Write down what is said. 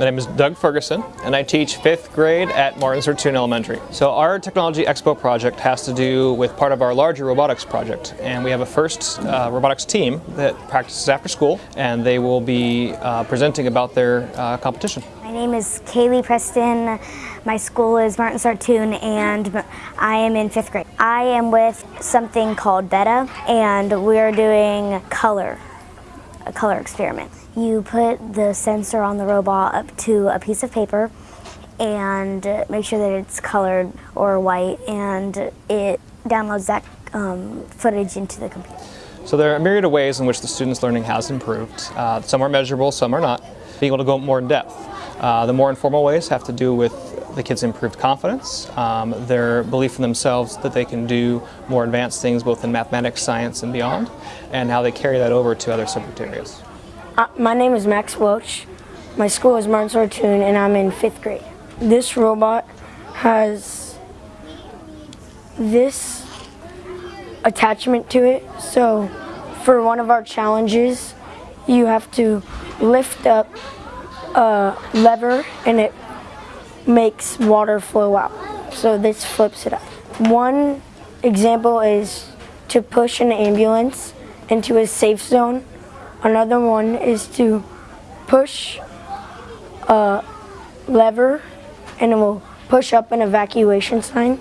My name is Doug Ferguson, and I teach fifth grade at Martin Sortun Elementary. So our Technology Expo project has to do with part of our larger robotics project, and we have a first uh, robotics team that practices after school, and they will be uh, presenting about their uh, competition. My name is Kaylee Preston. My school is Martin Sortun and I am in fifth grade. I am with something called Beta and we're doing color, a color experiment. You put the sensor on the robot up to a piece of paper and make sure that it's colored or white and it downloads that um, footage into the computer. So there are a myriad of ways in which the students' learning has improved. Uh, some are measurable, some are not. Being able to go more in depth. Uh, the more informal ways have to do with the kids' improved confidence, um, their belief in themselves that they can do more advanced things both in mathematics, science, and beyond, and how they carry that over to other subject areas. Uh, my name is Max Welch. My school is Martin Sortun and I'm in fifth grade. This robot has this attachment to it. So for one of our challenges, you have to lift up a lever and it makes water flow out. So this flips it up. One example is to push an ambulance into a safe zone. Another one is to push a lever and it will push up an evacuation sign.